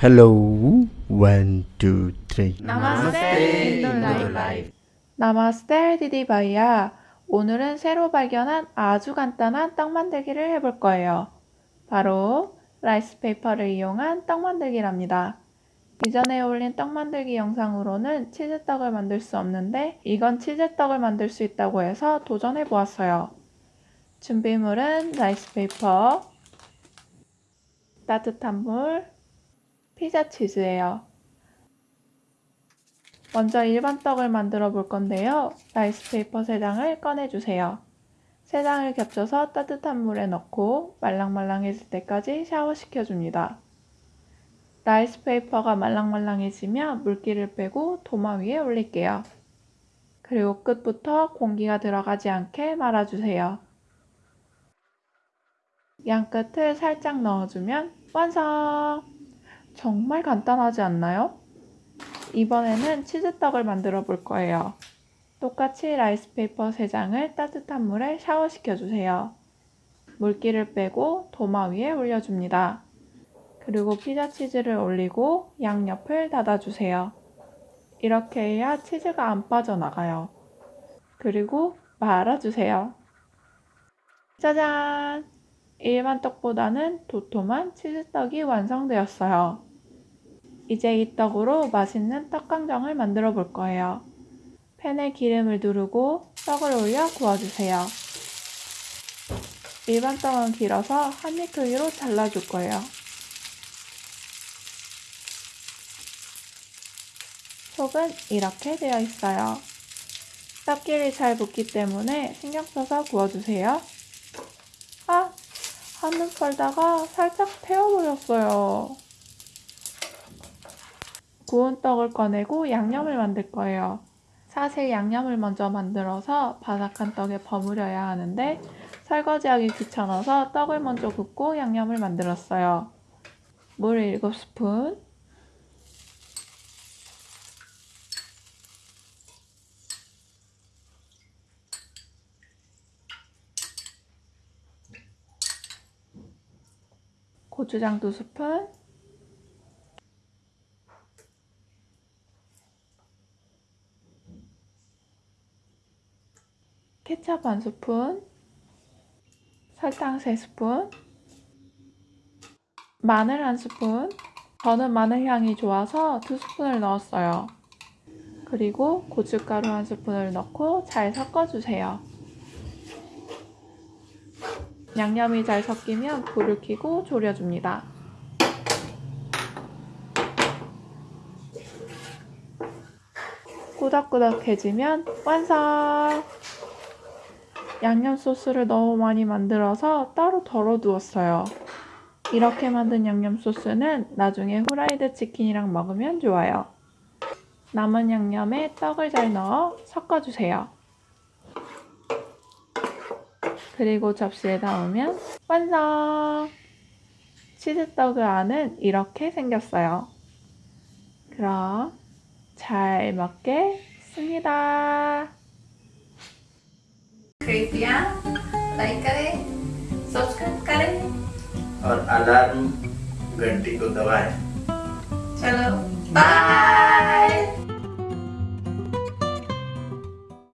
Hello, one, two, three. नमस्ते 인도라이프 नमस्ते दीदी भैया 오늘은 새로 발견한 아주 간단한 떡 만들기를 해볼 거예요. 바로 라이스 페이퍼를 이용한 떡 만들기랍니다. 이전에 올린 떡 만들기 영상으로는 치즈떡을 만들 수 없는데 이건 치즈떡을 만들 수 있다고 해서 도전해 보았어요. 준비물은 라이스 페이퍼 따뜻한 물 피자 치즈예요 먼저 일반 떡을 만들어 볼 건데요. 라이스 페이퍼 3장을 꺼내주세요. 3장을 겹쳐서 따뜻한 물에 넣고 말랑말랑해질 때까지 샤워시켜줍니다. 라이스 페이퍼가 말랑말랑해지면 물기를 빼고 도마 위에 올릴게요. 그리고 끝부터 공기가 들어가지 않게 말아주세요. 양 끝을 살짝 넣어주면 완성! 정말 간단하지 않나요? 이번에는 치즈떡을 만들어 볼 거예요. 똑같이 라이스페이퍼 3장을 따뜻한 물에 샤워시켜 주세요. 물기를 빼고 도마 위에 올려줍니다. 그리고 피자 치즈를 올리고 양옆을 닫아주세요. 이렇게 해야 치즈가 안 빠져나가요. 그리고 말아주세요. 짜잔! 일반 떡보다는 도톰한 치즈떡이 완성되었어요. 이제 이 떡으로 맛있는 떡강정을 만들어 볼 거예요. 팬에 기름을 두르고 떡을 올려 구워주세요. 일반 떡은 길어서 한입 크기로 잘라줄 거예요. 속은 이렇게 되어 있어요. 떡길이 잘 붙기 때문에 신경 써서 구워주세요. 아! 한눈 팔다가 살짝 태워버렸어요. 구운 떡을 꺼내고 양념을 만들 거예요. 사실 양념을 먼저 만들어서 바삭한 떡에 버무려야 하는데 설거지하기 귀찮아서 떡을 먼저 굽고 양념을 만들었어요. 물 7스푼 고추장 2스푼 케찹 한 스푼, 설탕 3스푼, 마늘 한 스푼, 저는 마늘 향이 좋아서 2스푼을 넣었어요. 그리고 고춧가루 한 스푼을 넣고 잘 섞어주세요. 양념이 잘 섞이면 불을 켜고 졸여줍니다. 꾸덕꾸덕해지면 완성! 양념 소스를 너무 많이 만들어서 따로 덜어 두었어요. 이렇게 만든 양념 소스는 나중에 후라이드 치킨이랑 먹으면 좋아요. 남은 양념에 떡을 잘 넣어 섞어주세요. 그리고 접시에 담으면 완성! 치즈떡의 안은 이렇게 생겼어요. 그럼 잘 먹겠습니다. कृपया लाइक करें सब्सक्राइब करें। और अलार्म घंटी को दबाएँ। चलो बाय